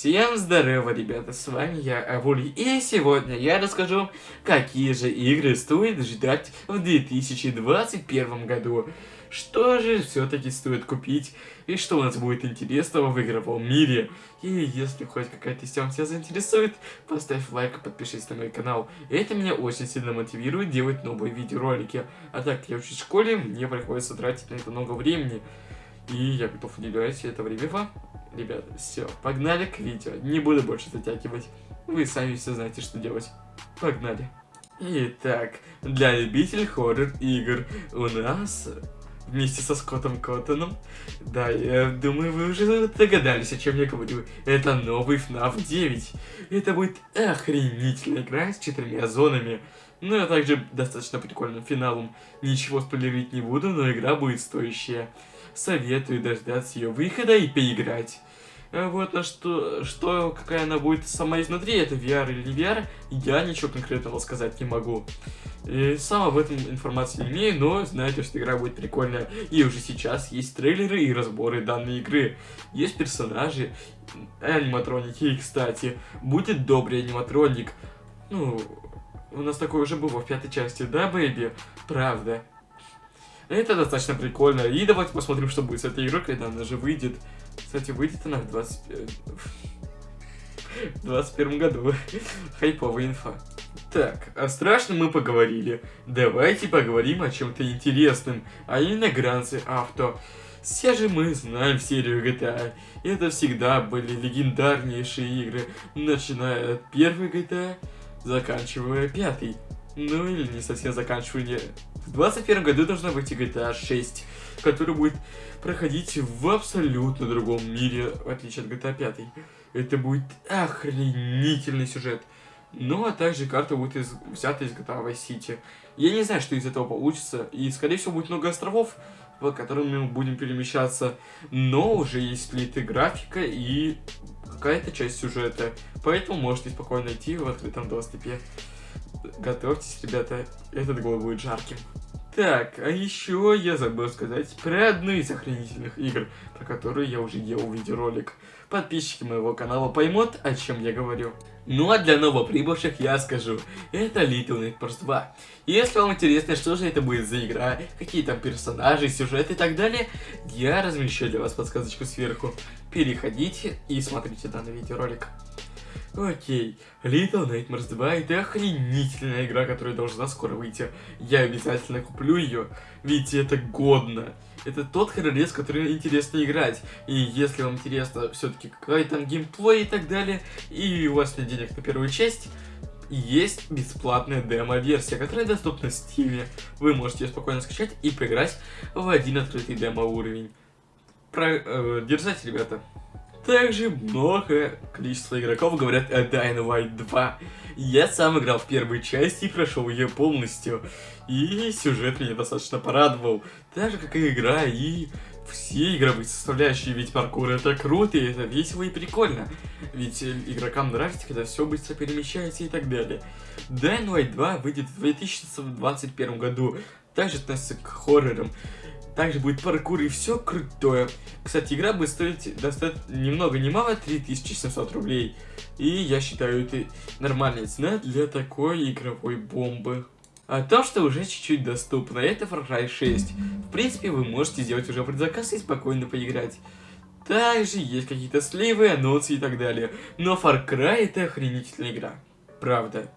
Всем здорово, ребята, с вами я, Авули, и сегодня я расскажу, какие же игры стоит ждать в 2021 году. Что же все-таки стоит купить, и что у нас будет интересного в игровом мире. И если хоть какая-то тема тебя заинтересует, поставь лайк и подпишись на мой канал. Это меня очень сильно мотивирует делать новые видеоролики. А так, я учусь в школе, мне приходится тратить на это много времени. И я готов уделять это время вам. Ребята, все, погнали к видео. Не буду больше затягивать. Вы сами все знаете, что делать. Погнали. Итак, для любителей хоррор-игр у нас вместе со Скоттом Коттоном. Да, я думаю, вы уже догадались, о чем я говорю. Это новый FNAF 9. Это будет охренительная игра с четырьмя зонами. Ну, а также достаточно прикольным финалом. Ничего спойлерить не буду, но игра будет стоящая. Советую дождаться ее выхода и поиграть. А вот, а что, что, какая она будет сама изнутри, это VR или VR, я ничего конкретного сказать не могу. И сам об этом информации не имею, но знаете, что игра будет прикольная. И уже сейчас есть трейлеры и разборы данной игры. Есть персонажи, аниматроники, и, кстати, будет добрый аниматроник. Ну, у нас такое уже было в пятой части, да, бэйби? Правда. Это достаточно прикольно. И давайте посмотрим, что будет с этой игрой, когда она же выйдет. Кстати, выйдет она в 20... 21 году. Хайповая инфа. Так, о страшном мы поговорили. Давайте поговорим о чем-то интересном, а именно Гранцы Авто. Все же мы знаем серию GTA. Это всегда были легендарнейшие игры, начиная от первой GTA, заканчивая пятой. Ну или не совсем заканчивая. В 21 году должна выйти GTA 6, который будет проходить в абсолютно другом мире, в отличие от GTA 5. Это будет охренительный сюжет. Ну, а также карта будет из, взята из GTA Vice City. Я не знаю, что из этого получится, и, скорее всего, будет много островов, по которым мы будем перемещаться, но уже есть слитая графика и какая-то часть сюжета, поэтому можете спокойно найти в открытом доступе. Готовьтесь, ребята, этот год будет жарким. Так, а еще я забыл сказать про одну из охренительных игр, про которую я уже делал видеоролик. Подписчики моего канала поймут, о чем я говорю. Ну а для новоприбывших я скажу, это Little Nightmares 2. Если вам интересно, что же это будет за игра, какие там персонажи, сюжет и так далее, я размещу для вас подсказочку сверху. Переходите и смотрите данный видеоролик. Окей, Little Nightmares 2 это охренительная игра, которая должна скоро выйти. Я обязательно куплю ее, ведь это годно. Это тот хоррорез, который интересно играть. И если вам интересно все-таки какой там геймплей и так далее, и у вас нет денег на первую часть, есть бесплатная демо-версия, которая доступна в Steam. Вы можете ее спокойно скачать и поиграть в один открытый демо-уровень. Про... Э, держать, ребята. Также много количество игроков говорят о Dying Light 2. Я сам играл в первой части и прошел ее полностью. И сюжет меня достаточно порадовал. Так же, как и игра, и все игровые составляющие, ведь паркур это круто, и это весело и прикольно. Ведь игрокам нравится, когда все быстро перемещается и так далее. Dying Light 2 выйдет в 2021 году, также относится к хоррорам. Также будет паркур и все крутое. Кстати, игра будет стоить достаточно ни много ни мало 3700 рублей. И я считаю, это нормальная цена для такой игровой бомбы. А то, что уже чуть-чуть доступно, это Far Cry 6. В принципе, вы можете сделать уже предзаказ и спокойно поиграть. Также есть какие-то сливы, анонсы и так далее. Но Far Cry это охренительная игра. Правда.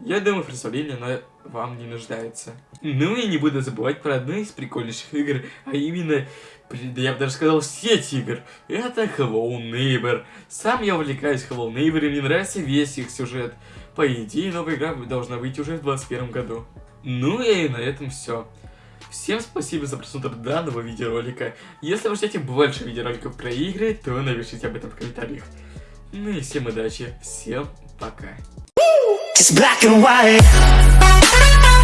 Я думаю, представление она вам не нуждается. Ну и не буду забывать про одну из прикольнейших игр, а именно, я бы даже сказал, сеть игр. Это Hello Neighbor. Сам я увлекаюсь Hello Neighbor, и мне нравится весь их сюжет. По идее, новая игра должна выйти уже в 2021 году. Ну и на этом все. Всем спасибо за просмотр данного видеоролика. Если вы хотите больше видеороликов про игры, то напишите об этом в комментариях. Ну и всем удачи, всем пока. It's black and white.